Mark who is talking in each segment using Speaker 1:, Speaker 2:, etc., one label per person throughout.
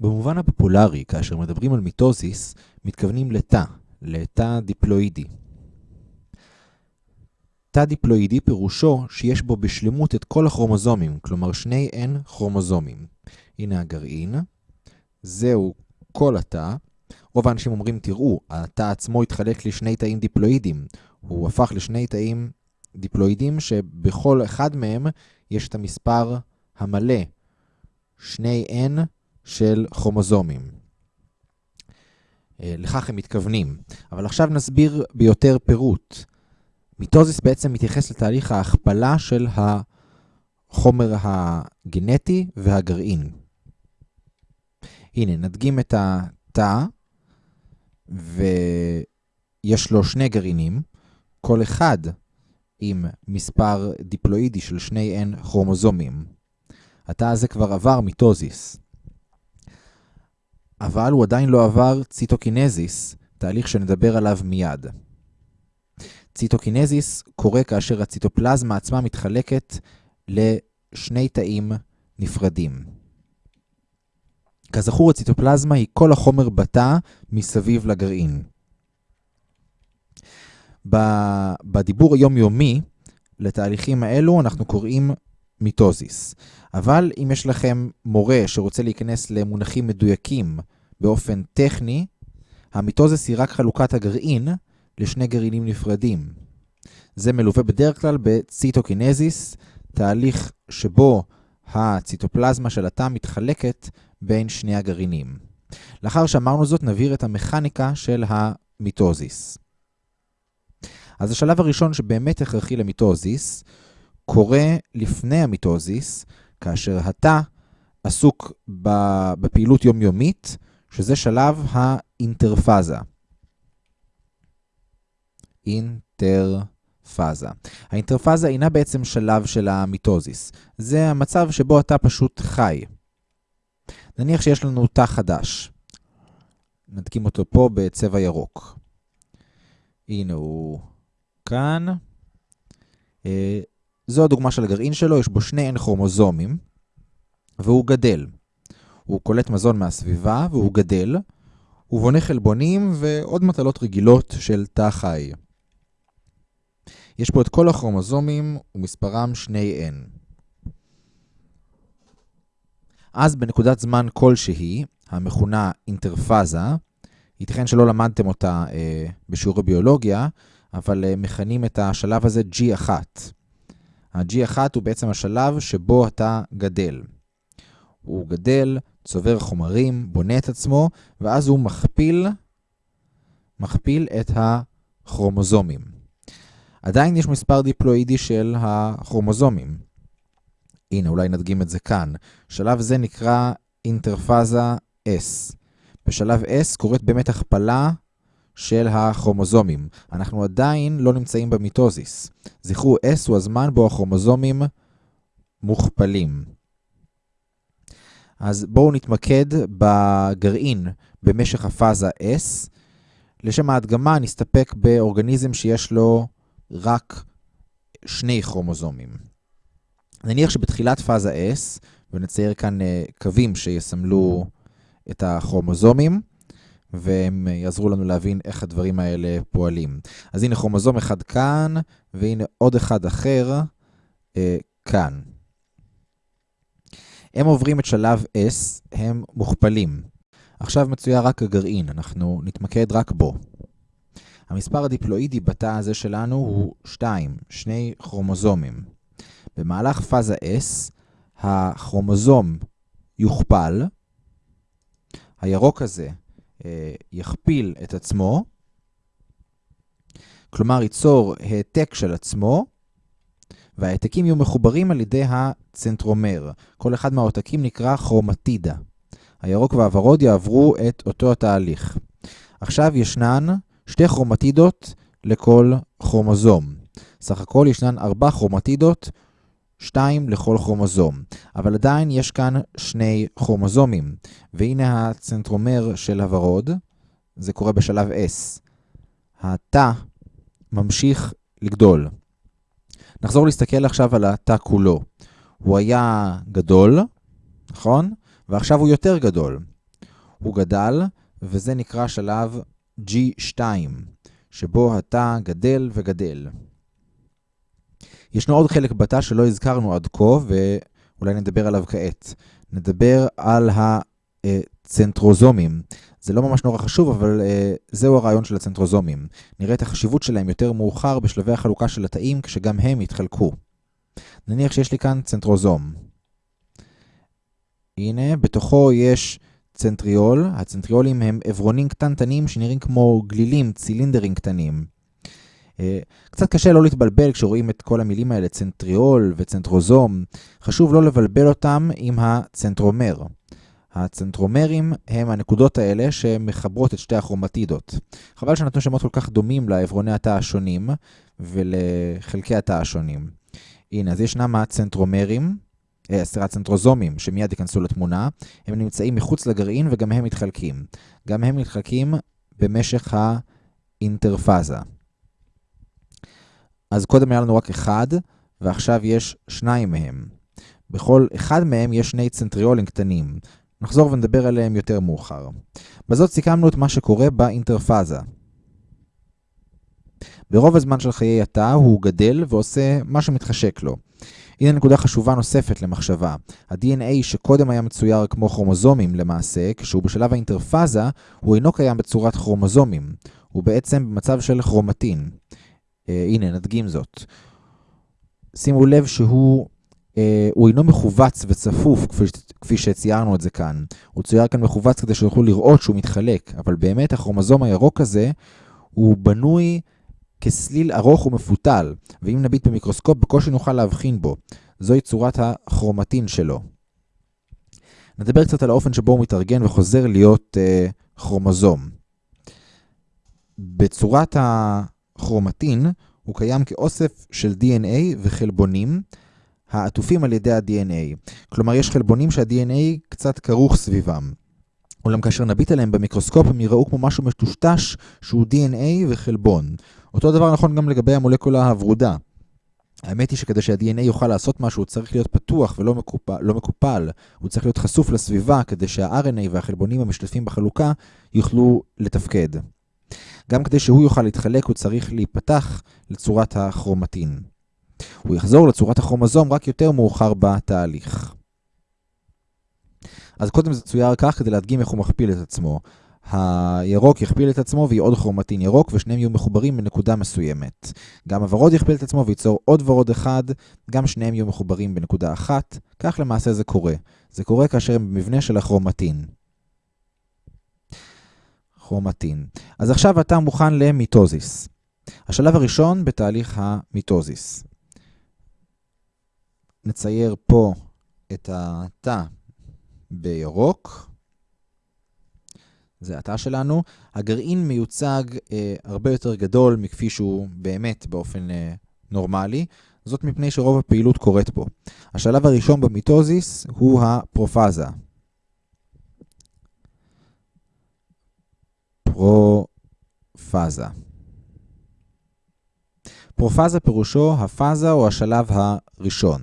Speaker 1: במובן הפופולרי, כאשר מדברים על מיטוזיס, מתכוונים לתא, לתא דיפלואידי. תא דיפלואידי פירושו שיש בו בשלמות את כל הכרומוזומים, כלומר שני N כרומוזומים. הנה הגרעין, זהו כל התא. רוב האנשים אומרים, תראו, התא עצמו התחלק לשני תאים דיפלואידים. הוא הפך לשני תאים דיפלואידים שבכל אחד מהם יש את המספר המלא, שני N של כרומוזומים. אה, לכך הם מתכוונים. אבל עכשיו נסביר ביותר פירוט. מיטוזיס בעצם מתייחס לתהליך ההכפלה של החומר הגנטי והגרעין. הנה, נדגים את התא, ויש לו שני גרעינים, כל אחד עם מספר דיפלואידי של שני N כרומוזומים. התא הזה כבר עבר מיטוזיס. אבל הוא עדיין לא עבר ציטוקינזיס, תהליך שנדבר עליו מיד. ציטוקינזיס קורה כאשר הציטופלזמה עצמה מתחלקת לשני תאים נפרדים. כזכור, הציטופלזמה היא כל החומר בתא מסביב לגרעין. בדיבור היומיומי לתהליכים האלו אנחנו קוראים מיטוזיס. אבל אם יש לכם מורה שרוצה להיכנס למונחים מדויקים באופן טכני, המיטוזיס היא רק חלוקת הגרעין לשני גרעינים נפרדים. זה מלווה בדרך כלל בציטוקינזיס, תהליך שבו הציטופלזמה של התא מתחלקת בין שני הגרעינים. לאחר שאמרנו זאת, נבהיר את המכניקה של המיטוזיס. אז השלב הראשון שבאמת הכרחי למיטוזיס, קורה לפני המיטוזיס, כאשר התא עסוק בפעילות יומיומית, שזה שלב האינטרפאזה. אינטרפאזה. האינטרפאזה אינה בעצם שלב של המיטוזיס. זה המצב שבו אתה פשוט חי. נניח שיש לנו תא חדש. נדקים אותו פה בצבע ירוק. הנה הוא כאן. אה, זו הדוגמה של הגרעין שלו, יש בו שני N כרומוזומים, והוא גדל. הוא קולט מזון מהסביבה, והוא גדל. הוא בונה חלבונים ועוד מטלות רגילות של תא חי. יש פה את כל הכרומוזומים ומספרם 2N. אז בנקודת זמן כלשהי, המכונה אינטרפאזה, ייתכן שלא למדתם אותה אה, בשיעורי ביולוגיה, אבל אה, מכנים את השלב הזה G1. ה-G1 הוא בעצם השלב שבו אתה גדל. הוא גדל, צובר חומרים, בונה את עצמו, ואז הוא מכפיל, מכפיל את הכרומוזומים. עדיין יש מספר דיפלואידי של הכרומוזומים. הנה, אולי נדגים את זה כאן. שלב זה נקרא אינטרפאזה S. בשלב S קורית באמת הכפלה של הכרומוזומים. אנחנו עדיין לא נמצאים במיטוזיס. זכרו, S הוא הזמן בו הכרומוזומים מוכפלים. אז בואו נתמקד בגרעין במשך הפאזה S. לשם ההדגמה נסתפק באורגניזם שיש לו רק שני כרומוזומים. נניח שבתחילת פאזה S, ונצייר כאן uh, קווים שיסמלו את הכרומוזומים, והם יעזרו לנו להבין איך הדברים האלה פועלים. אז הנה כרומוזום אחד כאן, והנה עוד אחד אחר uh, כאן. הם עוברים את שלב S, הם מוכפלים. עכשיו מצויה רק הגרעין, אנחנו נתמקד רק בו. המספר הדיפלואידי בתא הזה שלנו הוא 2, שני כרומוזומים. במהלך פאזה S, הכרומוזום יוכפל, הירוק הזה אה, יכפיל את עצמו, כלומר ייצור העתק של עצמו, והעתקים יהיו מחוברים על ידי הצנטרומר. כל אחד מהעותקים נקרא כרומטידה. הירוק והוורוד יעברו את אותו התהליך. עכשיו ישנן שתי כרומטידות לכל כרומוזום. סך הכל ישנן ארבע כרומטידות, שתיים לכל כרומוזום. אבל עדיין יש כאן שני כרומוזומים. והנה הצנטרומר של הוורוד, זה קורה בשלב S. התא ממשיך לגדול. נחזור להסתכל עכשיו על התא כולו. הוא היה גדול, נכון? ועכשיו הוא יותר גדול. הוא גדל, וזה נקרא שלב G2, שבו התא גדל וגדל. ישנו עוד חלק בתא שלא הזכרנו עד כה, ואולי נדבר עליו כעת. נדבר על הצנטרוזומים. זה לא ממש נורא חשוב, אבל uh, זהו הרעיון של הצנטרוזומים. נראה את החשיבות שלהם יותר מאוחר בשלבי החלוקה של התאים, כשגם הם יתחלקו. נניח שיש לי כאן צנטרוזום. הנה, בתוכו יש צנטריול. הצנטריולים הם עברונים קטנטנים שנראים כמו גלילים, צילינדרים קטנים. אה, קצת קשה לא להתבלבל כשרואים את כל המילים האלה, צנטריול וצנטרוזום. חשוב לא לבלבל אותם עם הצנטרומר. הצנטרומרים הם הנקודות האלה שמחברות את שתי הכרומטידות. חבל שנתנו שמות כל כך דומים לעברוני התא השונים ולחלקי התא השונים. הנה, אז ישנם הצנטרומרים, אה, סליחה, צנטרוזומים, שמיד ייכנסו לתמונה. הם נמצאים מחוץ לגרעין וגם הם מתחלקים. גם הם מתחלקים במשך האינטרפאזה. אז קודם היה לנו רק אחד, ועכשיו יש שניים מהם. בכל אחד מהם יש שני צנטריולים קטנים. נחזור ונדבר עליהם יותר מאוחר. בזאת סיכמנו את מה שקורה באינטרפאזה. ברוב הזמן של חיי התא הוא גדל ועושה מה שמתחשק לו. הנה נקודה חשובה נוספת למחשבה. ה-DNA שקודם היה מצויר כמו כרומוזומים למעשה, כשהוא בשלב האינטרפאזה, הוא אינו קיים בצורת כרומוזומים. הוא בעצם במצב של כרומטין. אה, הנה, נדגים זאת. שימו לב שהוא הוא אינו מכווץ וצפוף כפי, שציירנו את זה כאן. הוא צויר כאן מכווץ כדי שיוכלו לראות שהוא מתחלק, אבל באמת הכרומוזום הירוק הזה הוא בנוי כסליל ארוך ומפותל, ואם נביט במיקרוסקופ בקושי נוכל להבחין בו. זוהי צורת הכרומטין שלו. נדבר קצת על האופן שבו הוא מתארגן וחוזר להיות אה, כרומוזום. בצורת הכרומטין הוא קיים כאוסף של DNA וחלבונים העטופים על ידי ה-DNA. כלומר, יש חלבונים שה-DNA קצת כרוך סביבם. אולם כאשר נביט עליהם במיקרוסקופ הם יראו כמו משהו מטושטש שהוא DNA וחלבון. אותו דבר נכון גם לגבי המולקולה הוורודה. האמת היא שכדי שה-DNA יוכל לעשות משהו, הוא צריך להיות פתוח ולא מקופל, לא מקופל. הוא צריך להיות חשוף לסביבה כדי שה-RNA והחלבונים המשתתפים בחלוקה יוכלו לתפקד. גם כדי שהוא יוכל להתחלק, הוא צריך להיפתח לצורת הכרומטין. הוא יחזור לצורת הכרומוזום רק יותר מאוחר בתהליך. אז קודם זה צויר כך כדי להדגים איך הוא מכפיל את עצמו. הירוק יכפיל את עצמו ויהיה עוד כרומטין ירוק, ושניהם יהיו מחוברים בנקודה מסוימת. גם הוורוד יכפיל את עצמו וייצור עוד ורוד אחד, גם שניהם יהיו מחוברים בנקודה אחת. כך למעשה זה קורה. זה קורה כאשר הם במבנה של הכרומטין. כרומטין. אז עכשיו אתה מוכן למיטוזיס. השלב הראשון בתהליך המיטוזיס. נצייר פה את התא בירוק. זה התא שלנו. הגרעין מיוצג אה, הרבה יותר גדול מכפי שהוא באמת באופן אה, נורמלי. זאת מפני שרוב הפעילות קורית בו. השלב הראשון במיטוזיס הוא הפרופאזה. פרופאזה. פרופאזה פירושו הפאזה או השלב הראשון.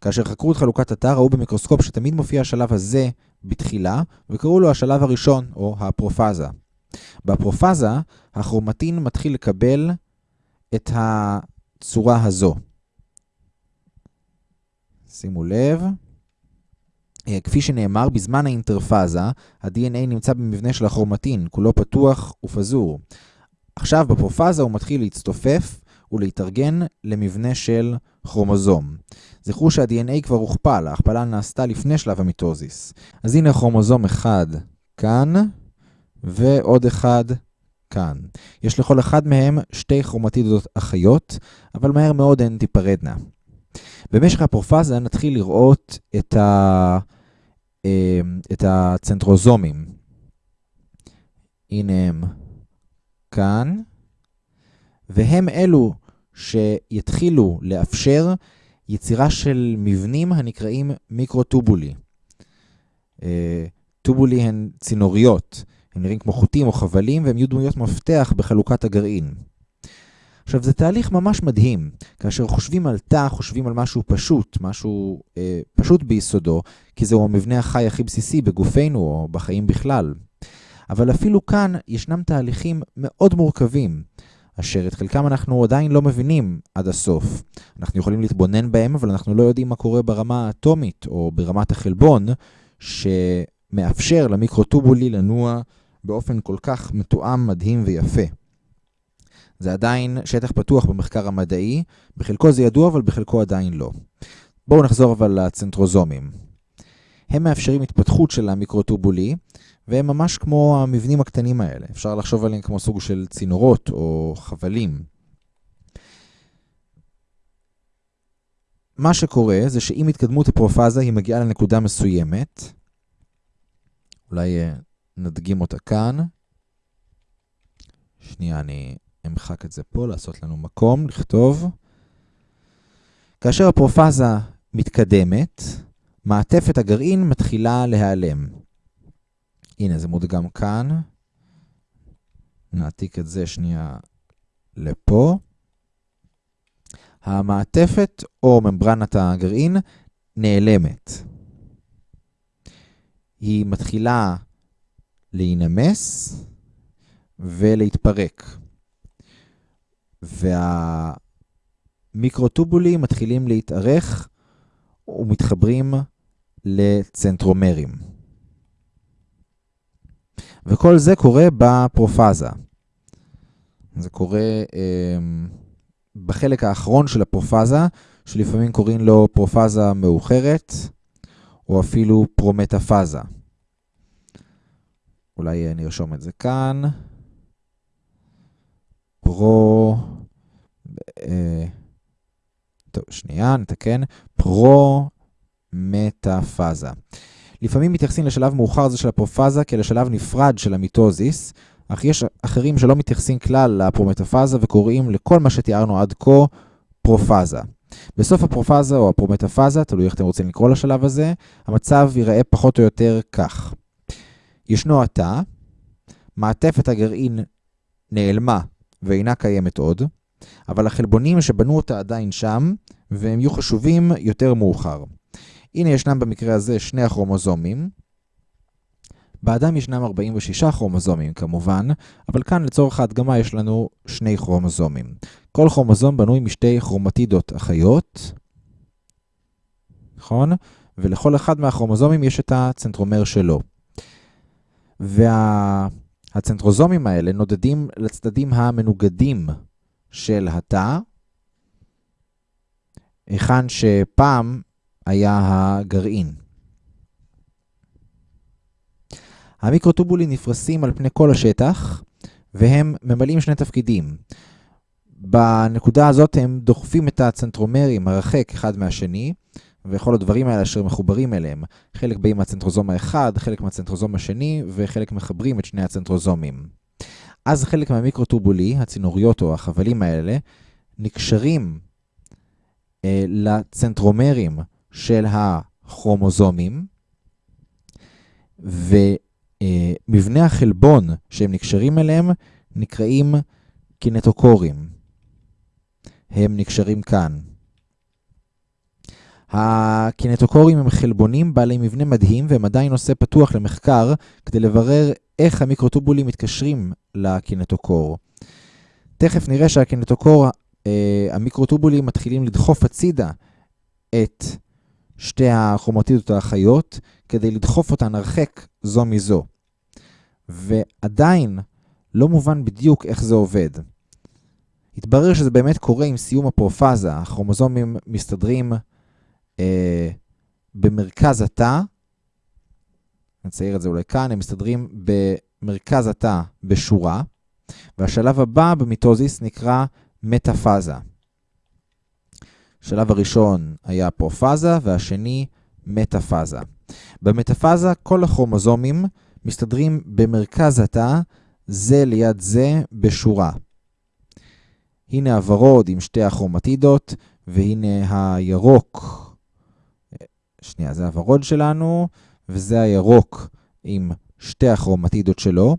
Speaker 1: כאשר חקרו את חלוקת התא ראו במיקרוסקופ שתמיד מופיע השלב הזה בתחילה, וקראו לו השלב הראשון, או הפרופאזה. בפרופאזה, הכרומטין מתחיל לקבל את הצורה הזו. שימו לב. אה, כפי שנאמר, בזמן האינטרפאזה, ה-DNA נמצא במבנה של הכרומטין, כולו פתוח ופזור. עכשיו בפרופאזה הוא מתחיל להצטופף ולהתארגן למבנה של כרומוזום. זכרו שה-DNA כבר הוכפל, ההכפלה נעשתה לפני שלב המיטוזיס. אז הנה כרומוזום אחד כאן, ועוד אחד כאן. יש לכל אחד מהם שתי כרומטידות אחיות, אבל מהר מאוד הן תיפרדנה. במשך הפרופאזה נתחיל לראות את, ה... אה, את הצנטרוזומים. הנה הם כאן, והם אלו שיתחילו לאפשר יצירה של מבנים הנקראים מיקרוטובולי. אה, טובולי הן צינוריות, הם נראים כמו חוטים או חבלים, והם יהיו דמויות מפתח בחלוקת הגרעין. עכשיו, זה תהליך ממש מדהים. כאשר חושבים על תא, חושבים על משהו פשוט, משהו אה, פשוט ביסודו, כי זהו המבנה החי הכי בסיסי בגופנו או בחיים בכלל. אבל אפילו כאן ישנם תהליכים מאוד מורכבים, אשר את חלקם אנחנו עדיין לא מבינים עד הסוף. אנחנו יכולים להתבונן בהם, אבל אנחנו לא יודעים מה קורה ברמה האטומית או ברמת החלבון, שמאפשר למיקרוטובולי לנוע באופן כל כך מתואם, מדהים ויפה. זה עדיין שטח פתוח במחקר המדעי, בחלקו זה ידוע, אבל בחלקו עדיין לא. בואו נחזור אבל לצנטרוזומים. הם מאפשרים התפתחות של המיקרוטובולי, והם ממש כמו המבנים הקטנים האלה. אפשר לחשוב עליהם כמו סוג של צינורות או חבלים. מה שקורה זה שעם התקדמות הפרופאזה היא מגיעה לנקודה מסוימת. אולי אה, נדגים אותה כאן. שנייה, אני אמחק את זה פה, לעשות לנו מקום, לכתוב. כאשר הפרופאזה מתקדמת, מעטפת הגרעין מתחילה להיעלם. הנה, זה מודגם כאן. נעתיק את זה שנייה לפה. המעטפת או ממברנת הגרעין נעלמת. היא מתחילה להינמס ולהתפרק. והמיקרוטובולים מתחילים להתארך ומתחברים לצנטרומרים. וכל זה קורה בפרופאזה. זה קורה אה, בחלק האחרון של הפרופאזה, שלפעמים קוראים לו פרופאזה מאוחרת, או אפילו פרומטאפאזה. אולי נרשום את זה כאן. פרו... אה, טוב, שנייה, נתקן. פרו-מטאפאזה. לפעמים מתייחסים לשלב מאוחר זה של הפרופאזה כלשלב נפרד של המיטוזיס, אך יש אחרים שלא מתייחסים כלל לפרומטאפאזה וקוראים לכל מה שתיארנו עד כה פרופאזה. בסוף הפרופאזה או הפרומטאפאזה, תלוי איך אתם רוצים לקרוא לשלב הזה, המצב ייראה פחות או יותר כך. ישנו התא, מעטפת הגרעין נעלמה ואינה קיימת עוד, אבל החלבונים שבנו אותה עדיין שם, והם יהיו חשובים יותר מאוחר. הנה ישנם במקרה הזה שני הכרומוזומים. באדם ישנם 46 כרומוזומים כמובן, אבל כאן לצורך ההדגמה יש לנו שני כרומוזומים. כל כרומוזום בנוי משתי כרומטידות אחיות, נכון? ולכל אחד מהכרומוזומים יש את הצנטרומר שלו. והצנטרוזומים וה... האלה נודדים לצדדים המנוגדים של התא, היכן שפעם היה הגרעין. המיקרוטובולים נפרסים על פני כל השטח, והם ממלאים שני תפקידים. בנקודה הזאת הם דוחפים את הצנטרומרים הרחק אחד מהשני, וכל הדברים האלה אשר מחוברים אליהם. חלק באים מהצנטרוזום האחד, חלק מהצנטרוזום השני, וחלק מחברים את שני הצנטרוזומים. אז חלק מהמיקרוטובולי, הצינוריות או החבלים האלה, נקשרים אה, לצנטרומרים של הכרומוזומים, ומבנה החלבון שהם נקשרים אליהם נקראים קינטוקורים. הם נקשרים כאן. הקינטוקורים הם חלבונים בעלי מבנה מדהים והם עדיין נושא פתוח למחקר כדי לברר איך המיקרוטובולים מתקשרים לקינטוקור. תכף נראה שהקינטוקור, אה, המיקרוטובולים מתחילים לדחוף הצידה את שתי הכרומטידות האחיות כדי לדחוף אותן הרחק זו מזו. ועדיין לא מובן בדיוק איך זה עובד. התברר שזה באמת קורה עם סיום הפרופאזה, הכרומוזומים מסתדרים אה, במרכז התא, נצייר את זה אולי כאן, הם מסתדרים במרכז התא בשורה, והשלב הבא במיטוזיס נקרא מטאפאזה. השלב הראשון היה פרופאזה והשני מטאפאזה. במטאפאזה כל הכרומוזומים מסתדרים במרכז התא, זה ליד זה בשורה. הנה הוורוד עם שתי הכרומטידות, והנה הירוק. שנייה, זה הוורוד שלנו, וזה הירוק עם שתי הכרומטידות שלו.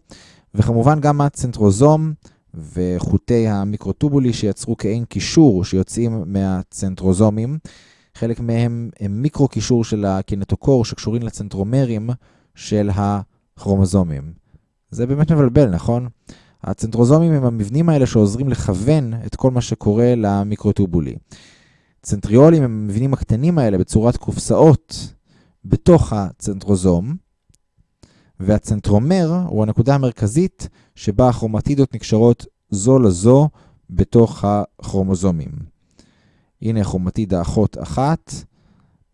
Speaker 1: וכמובן גם הצנטרוזום וחוטי המיקרוטובולי שיצרו כאין קישור שיוצאים מהצנטרוזומים. חלק מהם הם מיקרו-קישור של הקינטוקור שקשורים לצנטרומרים של הכרומוזומים. זה באמת מבלבל, נכון? הצנטרוזומים הם המבנים האלה שעוזרים לכוון את כל מה שקורה למיקרוטובולי. צנטריולים הם המבנים הקטנים האלה בצורת קופסאות בתוך הצנטרוזום, והצנטרומר הוא הנקודה המרכזית שבה הכרומטידות נקשרות זו לזו בתוך הכרומוזומים. הנה כרומטידה אחות אחת,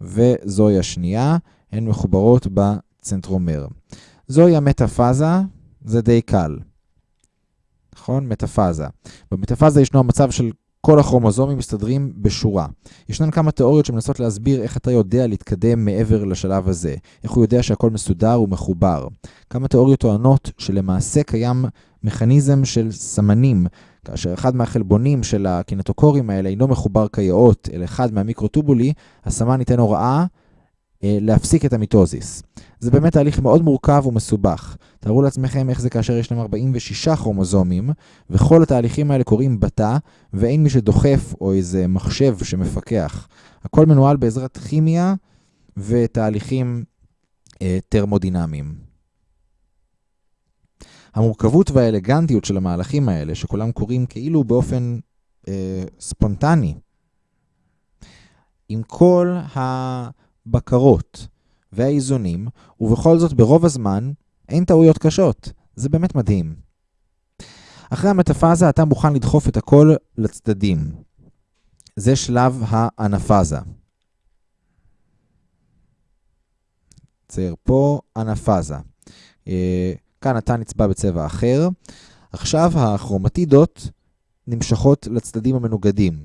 Speaker 1: וזוהי השנייה, הן מחוברות בצנטרומר. זוהי המטאפאזה, זה די קל. נכון? מטאפאזה. במטאפאזה ישנו המצב של כל הכרומוזומים מסתדרים בשורה. ישנן כמה תיאוריות שמנסות להסביר איך אתה יודע להתקדם מעבר לשלב הזה, איך הוא יודע שהכל מסודר ומחובר. כמה תיאוריות טוענות שלמעשה קיים מכניזם של סמנים, כאשר אחד מהחלבונים של הקינטוקורים האלה אינו מחובר כיאות אל אחד מהמיקרוטובולי, הסמן ייתן הוראה אה, להפסיק את המיטוזיס. זה באמת תהליך מאוד מורכב ומסובך. תארו לעצמכם איך זה כאשר יש להם 46 כרומוזומים, וכל התהליכים האלה קורים בתא, ואין מי שדוחף או איזה מחשב שמפקח. הכל מנוהל בעזרת כימיה ותהליכים אה, טרמודינמיים. המורכבות והאלגנטיות של המהלכים האלה, שכולם קורים כאילו באופן אה, ספונטני, עם כל הבקרות והאיזונים, ובכל זאת ברוב הזמן אין טעויות קשות. זה באמת מדהים. אחרי המטאפאזה אתה מוכן לדחוף את הכל לצדדים. זה שלב האנפאזה. צייר פה אנפאזה. אה, כאן אתה נצבע בצבע אחר. עכשיו הכרומטידות נמשכות לצדדים המנוגדים.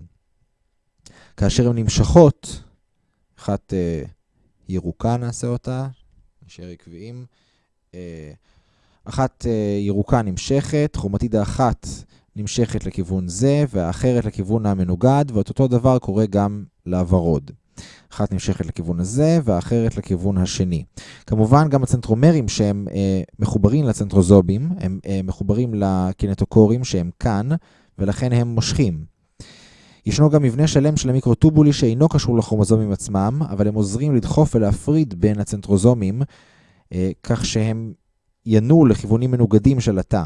Speaker 1: כאשר הן נמשכות, אחת אה, ירוקה נעשה אותה, נשאר עקביים. אה, אחת אה, ירוקה נמשכת, כרומטידה אחת נמשכת לכיוון זה, והאחרת לכיוון המנוגד, ואת אותו דבר קורה גם לוורוד. אחת נמשכת לכיוון הזה, והאחרת לכיוון השני. כמובן, גם הצנטרומרים שהם אה, מחוברים לצנטרוזובים, הם אה, מחוברים לקינטוקורים שהם כאן, ולכן הם מושכים. ישנו גם מבנה שלם של המיקרוטובולי שאינו קשור לכרומוזומים עצמם, אבל הם עוזרים לדחוף ולהפריד בין הצנטרוזומים, אה, כך שהם ינועו לכיוונים מנוגדים של התא.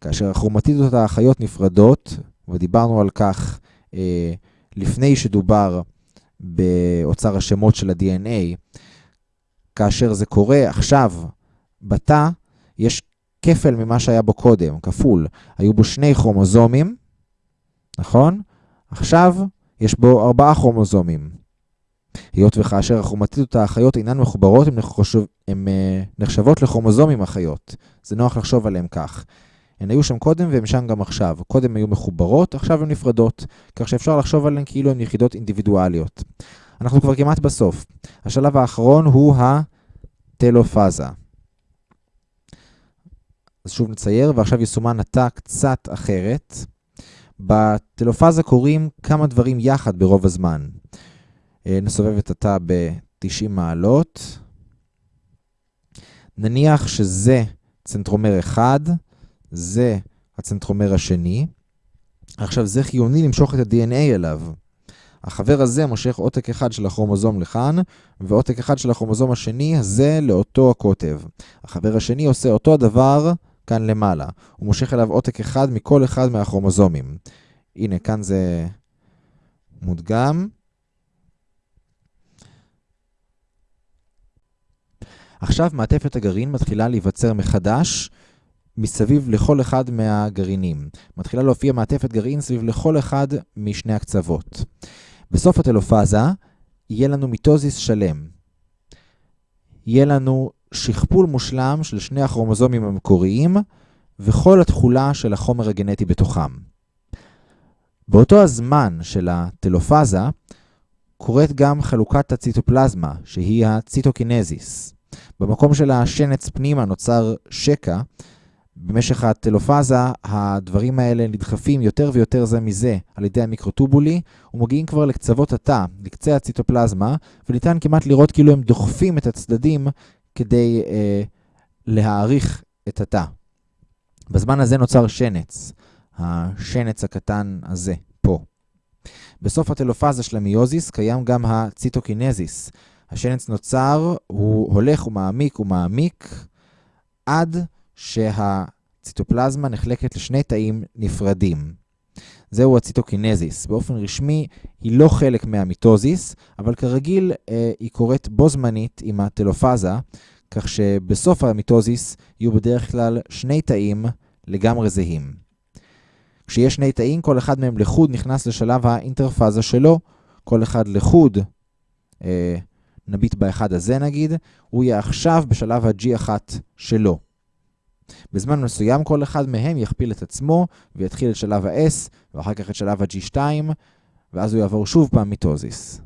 Speaker 1: כאשר הכרומטידות האחיות נפרדות, ודיברנו על כך אה, לפני שדובר באוצר השמות של ה-DNA, כאשר זה קורה עכשיו בתא, יש כפל ממה שהיה בו קודם, כפול. היו בו שני כרומוזומים, נכון? עכשיו יש בו ארבעה כרומוזומים. היות וכאשר הכרומטידות האחיות אינן מחוברות, הן נחשב, אה, נחשבות לכרומוזומים אחיות. זה נוח לחשוב עליהן כך. הן היו שם קודם והן שם גם עכשיו. קודם היו מחוברות, עכשיו הן נפרדות, כך שאפשר לחשוב עליהן כאילו הן יחידות אינדיבידואליות. אנחנו כבר כמעט בסוף. השלב האחרון הוא הטלופאזה. אז שוב נצייר, ועכשיו יסומן התא קצת אחרת. בטלופאזה קורים כמה דברים יחד ברוב הזמן. אה, נסובב את התא ב-90 מעלות. נניח שזה צנטרומר אחד, זה הצנטרומר השני. עכשיו, זה חיוני למשוך את ה-DNA אליו. החבר הזה מושך עותק אחד של הכרומוזום לכאן, ועותק אחד של הכרומוזום השני הזה לאותו הקוטב. החבר השני עושה אותו הדבר כאן למעלה. הוא מושך אליו עותק אחד מכל אחד מהכרומוזומים. הנה, כאן זה מודגם. עכשיו מעטפת הגרעין מתחילה להיווצר מחדש מסביב לכל אחד מהגרעינים. מתחילה להופיע מעטפת גרעין סביב לכל אחד משני הקצוות. בסוף הטלופאזה יהיה לנו מיטוזיס שלם. יהיה לנו שכפול מושלם של שני הכרומוזומים המקוריים וכל התכולה של החומר הגנטי בתוכם. באותו הזמן של הטלופאזה קורית גם חלוקת הציטופלזמה, שהיא הציטוקינזיס. במקום של השנץ פנימה נוצר שקע, במשך הטלופאזה הדברים האלה נדחפים יותר ויותר זה מזה על ידי המיקרוטובולי ומגיעים כבר לקצוות התא, לקצה הציטופלזמה, וניתן כמעט לראות כאילו הם דוחפים את הצדדים כדי אה, להעריך את התא. בזמן הזה נוצר שנץ, השנץ הקטן הזה, פה. בסוף הטלופאזה של המיוזיס קיים גם הציטוקינזיס. השנץ נוצר, הוא הולך ומעמיק ומעמיק עד שהציטופלזמה נחלקת לשני תאים נפרדים. זהו הציטוקינזיס. באופן רשמי היא לא חלק מהמיטוזיס, אבל כרגיל אה, היא קורית בו זמנית עם הטלופאזה, כך שבסוף המיטוזיס יהיו בדרך כלל שני תאים לגמרי זהים. כשיש שני תאים, כל אחד מהם לחוד נכנס לשלב האינטרפאזה שלו, כל אחד לחוד, אה, נביט באחד הזה נגיד, הוא יהיה עכשיו בשלב ה-G1 שלו. בזמן מסוים כל אחד מהם יכפיל את עצמו ויתחיל את שלב ה-S, ואחר כך את שלב ה-G2, ואז הוא יעבור שוב פעם מיטוזיס.